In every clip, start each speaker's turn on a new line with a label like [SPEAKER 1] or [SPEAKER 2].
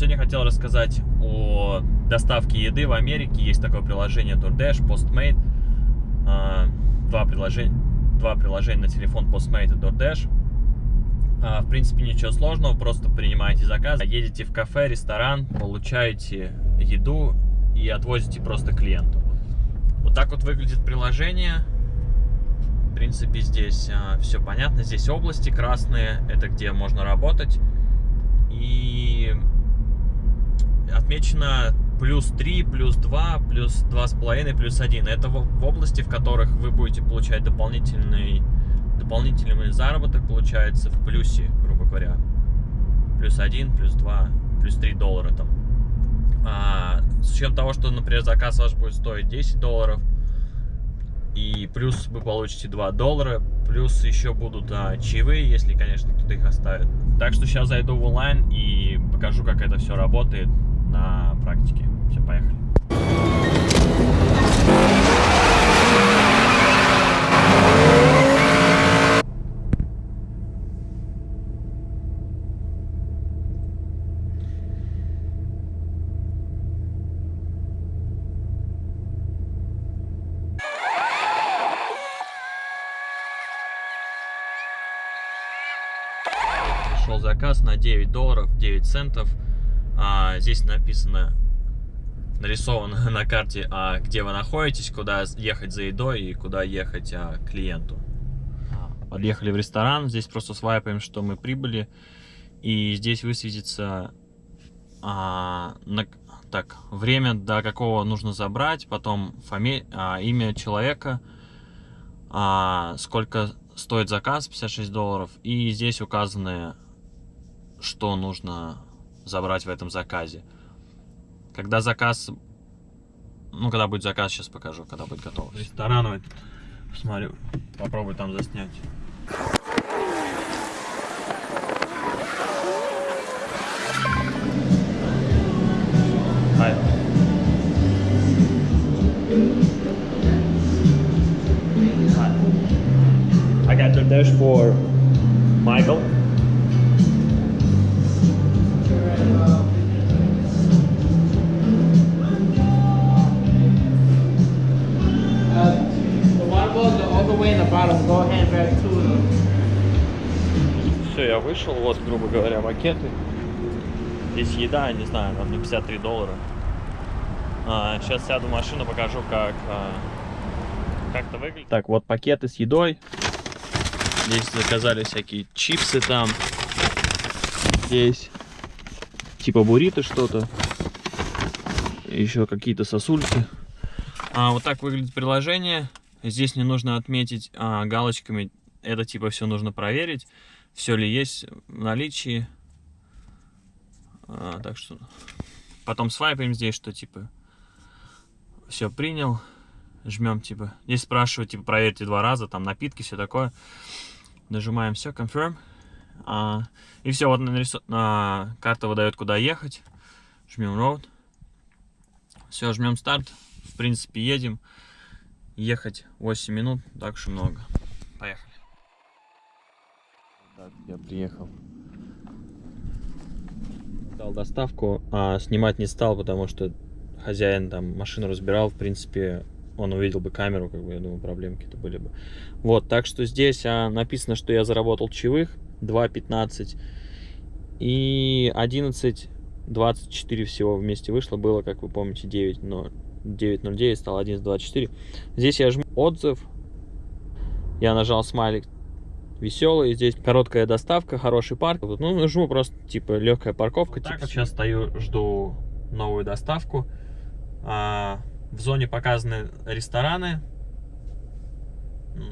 [SPEAKER 1] Сегодня хотел рассказать о доставке еды в Америке. Есть такое приложение DoorDash, Postmate. А, два приложения, два приложения на телефон Postmate и DoorDash. А, в принципе, ничего сложного, просто принимаете заказ, едете в кафе, ресторан, получаете еду и отвозите просто клиенту. Вот так вот выглядит приложение. В принципе, здесь а, все понятно. Здесь области красные, это где можно работать. И отмечено плюс 3, плюс 2, плюс 2,5, плюс 1. Это в, области, в которых вы будете получать дополнительный, дополнительный заработок, получается, в плюсе, грубо говоря. Плюс 1, плюс 2, плюс 3 доллара там. А, с учетом того, что, например, заказ ваш будет стоить 10 долларов, и плюс вы получите 2 доллара, плюс еще будут а, чаевые, если, конечно, кто-то их оставит. Так что сейчас зайду в онлайн и покажу, как это все работает на практике. Все, поехали. Пришел заказ на 9 долларов 9 центов а, здесь написано, нарисовано на карте, а, где вы находитесь, куда ехать за едой и куда ехать а, клиенту. Подъехали в ресторан, здесь просто свайпаем, что мы прибыли. И здесь высветится а, на, так, время, до какого нужно забрать, потом фами, а, имя человека, а, сколько стоит заказ, 56 долларов. И здесь указаны, что нужно забрать в этом заказе. Когда заказ... Ну, когда будет заказ, сейчас покажу, когда будет готов. Ресторан этот. Посмотрю. Попробуй там заснять. Hi. Hi. I got the dish Все, я вышел, вот, грубо говоря, пакеты. Здесь еда, не знаю, там не 53 доллара. А, сейчас сяду в машину, покажу, как а, как это выглядит. Так, вот пакеты с едой. Здесь заказали всякие чипсы там. Здесь типа буррито что-то. Еще какие-то сосульки. А, вот так выглядит приложение. Здесь не нужно отметить а, галочками, это типа все нужно проверить, все ли есть в наличии. А, так что потом свайпаем здесь, что типа все принял, жмем типа. Здесь спрашивают, типа проверьте два раза, там напитки, все такое. Нажимаем все, confirm. А, и все, вот нарису... а, карта выдает, куда ехать. Жмем road. Все, жмем старт. В принципе, едем ехать 8 минут, так что много. Поехали. Так, я приехал. Дал доставку, а снимать не стал, потому что хозяин там машину разбирал, в принципе, он увидел бы камеру, как бы, я думаю, проблемы какие-то были бы. Вот, так что здесь а, написано, что я заработал чаевых 2.15 и 11.24 всего вместе вышло, было, как вы помните, 9, но 9.09 стал 11.24. Здесь я жму отзыв. Я нажал смайлик веселый. Здесь короткая доставка, хороший парк. Ну, жму просто, типа, легкая парковка. Вот типа. так сейчас стою, жду новую доставку. А, в зоне показаны рестораны.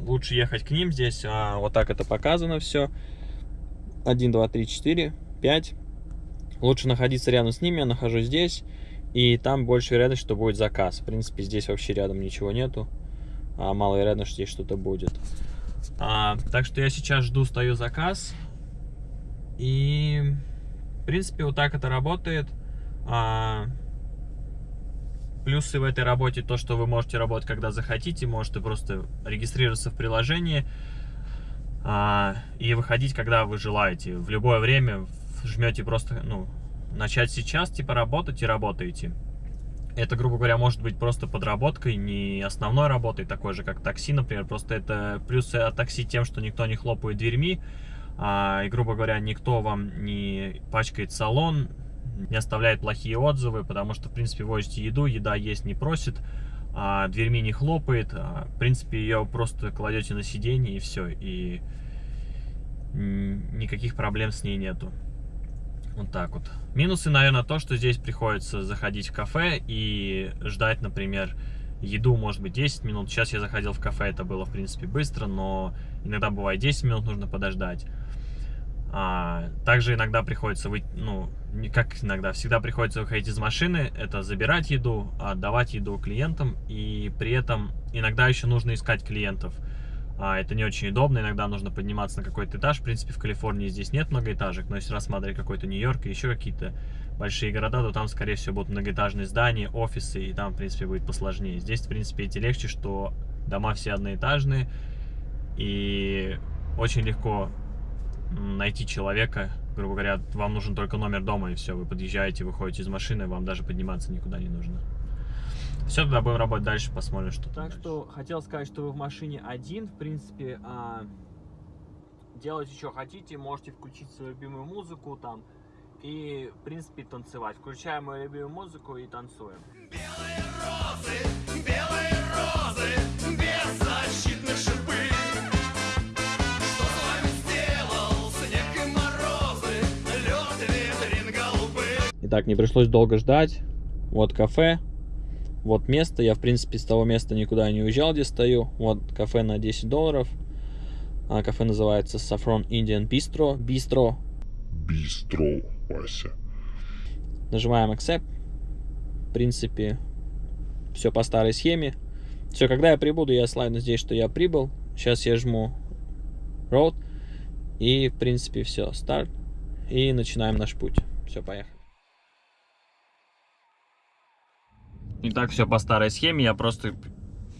[SPEAKER 1] Лучше ехать к ним здесь. А, вот так это показано все. 1, 2, 3, 4, 5. Лучше находиться рядом с ними. Я нахожусь здесь. И там больше вероятность, что будет заказ. В принципе, здесь вообще рядом ничего нету. А маловероятно, что здесь что-то будет. А, так что я сейчас жду, стою заказ. И, в принципе, вот так это работает. А, плюсы в этой работе то, что вы можете работать, когда захотите. Можете просто регистрироваться в приложении а, и выходить, когда вы желаете. В любое время жмете просто, ну, начать сейчас, типа, работать и работаете. Это, грубо говоря, может быть просто подработкой, не основной работой, такой же, как такси, например. Просто это плюсы от такси тем, что никто не хлопает дверьми, а, и, грубо говоря, никто вам не пачкает салон, не оставляет плохие отзывы, потому что, в принципе, возите еду, еда есть не просит, а дверьми не хлопает, а, в принципе, ее просто кладете на сиденье и все, и никаких проблем с ней нету. Вот так вот. Минусы, наверное, то, что здесь приходится заходить в кафе и ждать, например, еду, может быть, 10 минут. Сейчас я заходил в кафе, это было, в принципе, быстро, но иногда бывает 10 минут нужно подождать. А, также иногда приходится выйти, ну, не как иногда, всегда приходится выходить из машины, это забирать еду, отдавать еду клиентам, и при этом иногда еще нужно искать клиентов. А, это не очень удобно, иногда нужно подниматься на какой-то этаж. В принципе, в Калифорнии здесь нет многоэтажек, но если рассматривать какой-то Нью-Йорк и еще какие-то большие города, то там, скорее всего, будут многоэтажные здания, офисы, и там, в принципе, будет посложнее. Здесь, в принципе, эти легче, что дома все одноэтажные, и очень легко найти человека, грубо говоря, вам нужен только номер дома, и все, вы подъезжаете, выходите из машины, вам даже подниматься никуда не нужно. Все, тогда будем работать дальше, посмотрим, что Так дальше. что хотел сказать, что вы в машине один, в принципе, а, делайте, что хотите, можете включить свою любимую музыку там, и, в принципе, танцевать. Включаем мою любимую музыку и танцуем. Белые розы, белые розы, без защитных шипы. Итак, не пришлось долго ждать. Вот кафе, вот место, я в принципе с того места никуда не уезжал, где стою. Вот кафе на 10 долларов. А, кафе называется Saffron Indian Bistro. Bistro.
[SPEAKER 2] Bistro, Вася.
[SPEAKER 1] Нажимаем Accept. В принципе, все по старой схеме. Все, когда я прибуду, я слайдну здесь, что я прибыл. Сейчас я жму Road. И, в принципе, все, старт. И начинаем наш путь. Все, поехали. И так все по старой схеме. Я просто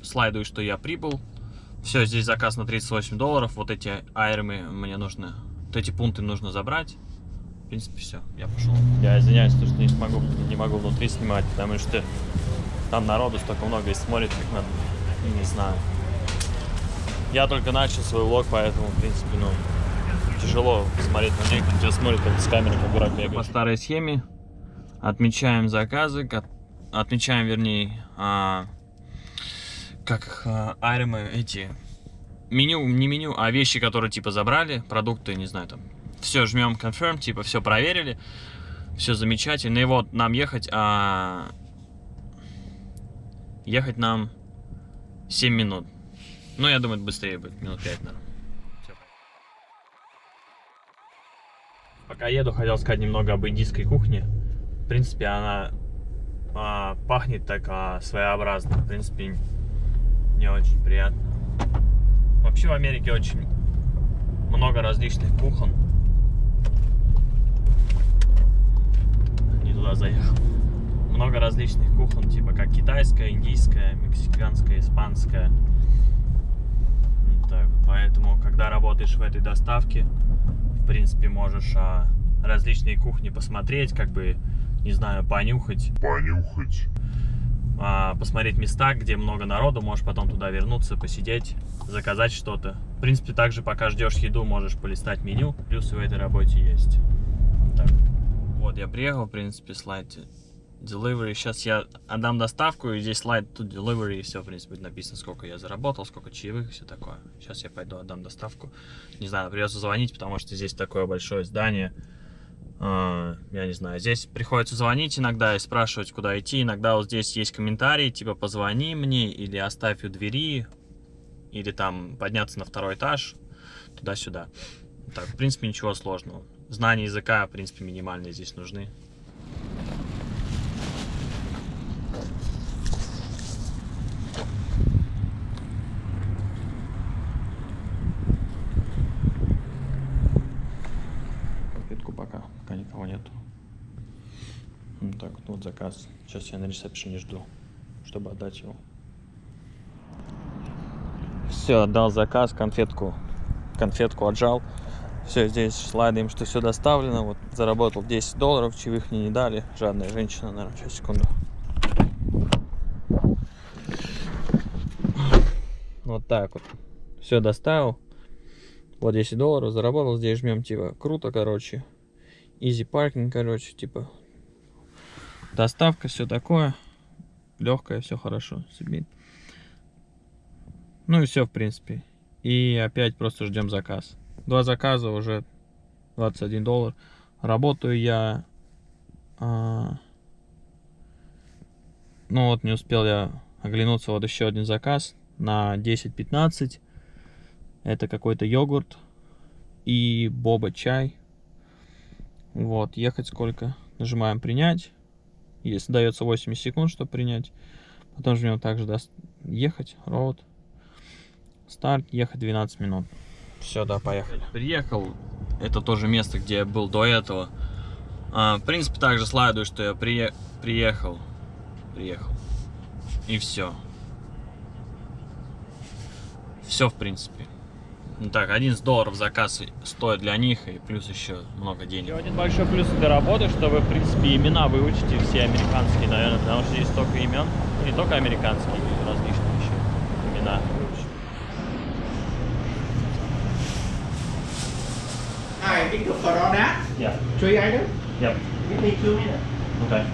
[SPEAKER 1] слайдую, что я прибыл. Все, здесь заказ на 38 долларов. Вот эти айрмы мне нужно... Вот эти пункты нужно забрать. В принципе, все, я пошел. Я извиняюсь, что не смогу, не могу внутри снимать, потому что там народу столько много и смотрит, как надо. Не знаю. Я только начал свой влог, поэтому, в принципе, ну, тяжело смотреть на них, кто смотрит как с камеры, как дурак бегает. По старой схеме отмечаем заказы, отмечаем, вернее, а, как а, айремы эти, меню, не меню, а вещи, которые типа забрали, продукты, не знаю, там, все, жмем confirm, типа все проверили, все замечательно, и вот нам ехать, а, ехать нам 7 минут, ну, я думаю, быстрее будет, минут 5, наверное. Пока еду, хотел сказать немного об индийской кухне. В принципе, она а, пахнет так а, своеобразно. В принципе, не очень приятно. Вообще в Америке очень много различных кухон. Не туда заехал. Много различных кухон, типа как китайская, индийская, мексиканская, испанская. Так, поэтому, когда работаешь в этой доставке, в принципе, можешь а, различные кухни посмотреть, как бы не знаю, понюхать.
[SPEAKER 2] Понюхать.
[SPEAKER 1] А, посмотреть места, где много народу, можешь потом туда вернуться, посидеть, заказать что-то. В принципе, также пока ждешь еду, можешь полистать меню, плюсы в этой работе есть. Так. Вот, я приехал, в принципе, слайд delivery. Сейчас я отдам доставку, и здесь слайд тут delivery, и все, в принципе, написано, сколько я заработал, сколько чаевых, все такое. Сейчас я пойду отдам доставку. Не знаю, придется звонить, потому что здесь такое большое здание. А, я не знаю, здесь приходится звонить иногда и спрашивать, куда идти. Иногда вот здесь есть комментарии, типа позвони мне или оставь у двери, или там подняться на второй этаж, туда-сюда. Так, в принципе, ничего сложного. Знания языка, в принципе, минимальные здесь нужны. вот заказ. Сейчас я на ресепшене жду, чтобы отдать его. Все, отдал заказ, конфетку, конфетку отжал. Все, здесь слайдаем, что все доставлено. Вот заработал 10 долларов, чаевых мне не дали. Жадная женщина, наверное, сейчас, секунду. Вот так вот. Все доставил. Вот 10 долларов заработал. Здесь жмем, типа, круто, короче. Easy паркинг, короче, типа. Доставка, все такое. Легкое, все хорошо. Submit. Ну и все, в принципе. И опять просто ждем заказ. Два заказа уже 21 доллар. Работаю я... А... Ну вот, не успел я оглянуться. Вот еще один заказ на 10-15. Это какой-то йогурт и боба чай. Вот, ехать сколько? Нажимаем принять. Если дается 80 секунд, чтобы принять. Потом жмем также даст ехать, роут. Старт, ехать 12 минут. Все, да, поехали. Приехал. Это тоже место, где я был до этого. А, в принципе, также слайдую, что я прие... приехал. Приехал. И все. Все, в принципе. Ну так, 11 долларов заказ стоит для них, и плюс еще много денег. Еще один большой плюс этой работы, что вы, в принципе, имена выучите все американские, наверное, потому что здесь столько имен, не только американские, различные еще имена выучите.
[SPEAKER 3] I think for all that,
[SPEAKER 1] Yeah,
[SPEAKER 3] three items,
[SPEAKER 1] yeah,
[SPEAKER 3] give me two minutes.
[SPEAKER 1] okay.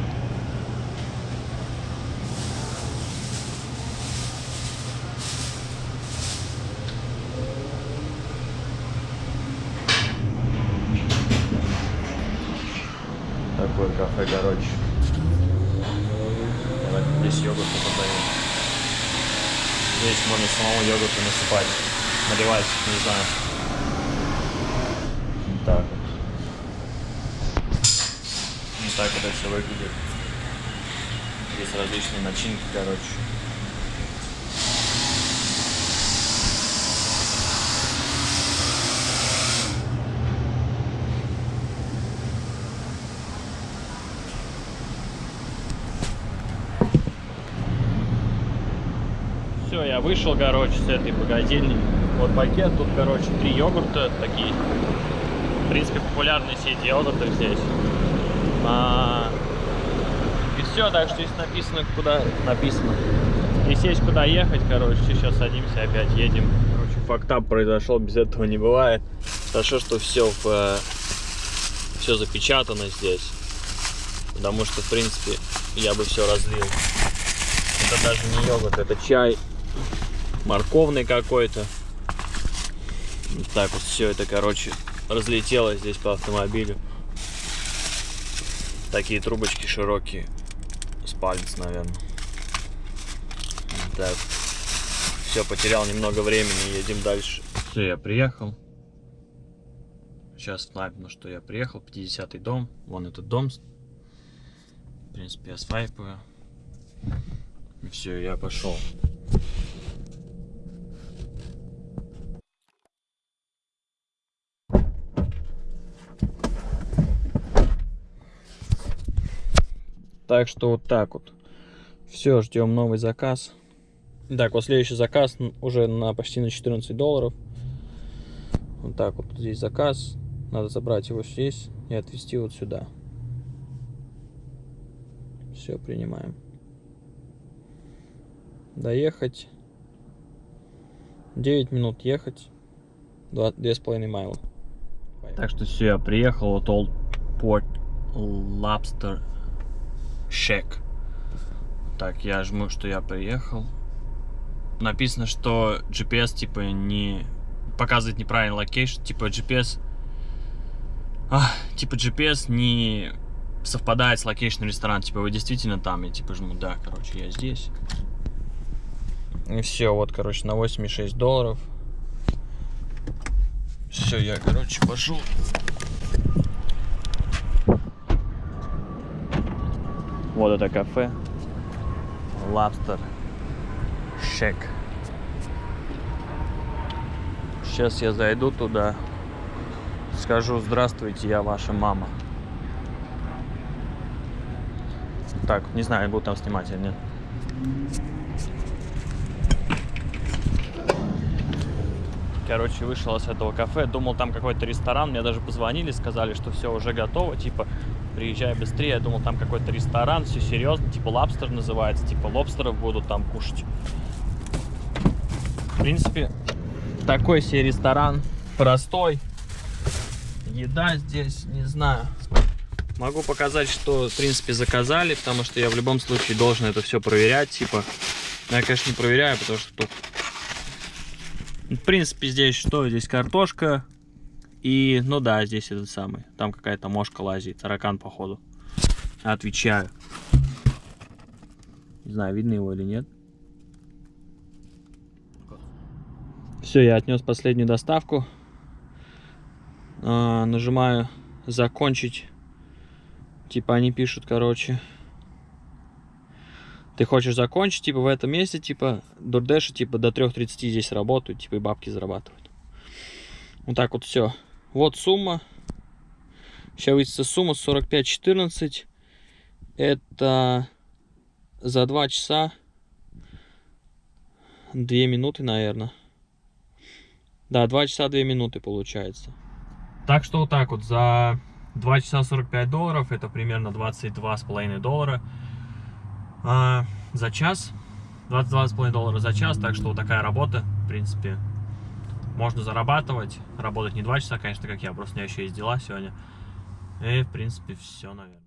[SPEAKER 1] Такое кафе, короче. Вот Здесь йогурт подают. Здесь можно самому йогурту насыпать. Наливать, не знаю. Вот так вот. Вот так это все выглядит. Здесь различные начинки, короче. Все, я вышел, короче, с этой богадельни. Вот пакет, тут, короче, три йогурта такие. В принципе, популярные сети йогуртов здесь. А, И все, так что здесь написано, куда написано. Если есть куда ехать, короче, сейчас садимся, опять едем. Короче, фактап произошел, без этого не бывает. Хорошо, что все в все запечатано здесь. Потому что, в принципе, я бы все разлил. Это даже не йогурт, это чай морковный какой-то. Вот так вот все это, короче, разлетелось здесь по автомобилю. Такие трубочки широкие. С палец, наверное. Так. Все, потерял немного времени, едем дальше. Все, я приехал. Сейчас снайпну, что я приехал. 50-й дом. Вон этот дом. В принципе, я свайпаю. Все, я пошел. Так что вот так вот. Все, ждем новый заказ. Так, вот следующий заказ уже на почти на 14 долларов. Вот так вот здесь заказ. Надо забрать его здесь и отвезти вот сюда. Все, принимаем. Доехать. 9 минут ехать. Два- Две с половиной mile а. Так что все, я приехал. Вот Old Port Lobster Shack. Так, я жму, что я приехал. Написано, что GPS типа не показывает неправильный location. Типа GPS... А, типа GPS не совпадает с location ом ресторана. Типа вы действительно там. Я типа жму, да, короче, я здесь. И все, вот, короче, на 86 долларов. Все, я, короче, пошел. Вот это кафе. Lobster Shack. Сейчас я зайду туда. Скажу здравствуйте, я ваша мама. Так, не знаю, буду там снимать или нет. Короче, вышел с этого кафе, думал, там какой-то ресторан. Мне даже позвонили, сказали, что все уже готово. Типа, приезжай быстрее. Я думал, там какой-то ресторан, все серьезно. Типа, лобстер называется. Типа, лобстеров будут там кушать. В принципе, такой себе ресторан. Простой. Еда здесь, не знаю. Могу показать, что, в принципе, заказали, потому что я в любом случае должен это все проверять. Типа, я, конечно, не проверяю, потому что тут... В принципе, здесь что? Здесь картошка. И, ну да, здесь этот самый. Там какая-то мошка лазит. Таракан, походу. Отвечаю. Не знаю, видно его или нет. Все, я отнес последнюю доставку. А, нажимаю закончить. Типа они пишут, короче. Ты хочешь закончить, типа, в этом месте, типа, дурдеши, типа, до 3.30 здесь работают, типа, и бабки зарабатывают. Вот так вот все. Вот сумма. Сейчас высится сумма 45.14. Это за 2 часа 2 минуты, наверное. Да, 2 часа 2 минуты получается. Так что вот так вот, за 2 часа 45 долларов, это примерно 22,5 доллара а, за час. 22,5 доллара за час, так что вот такая работа, в принципе, можно зарабатывать. Работать не 2 часа, конечно, как я, просто у меня еще есть дела сегодня. И, в принципе, все, наверное.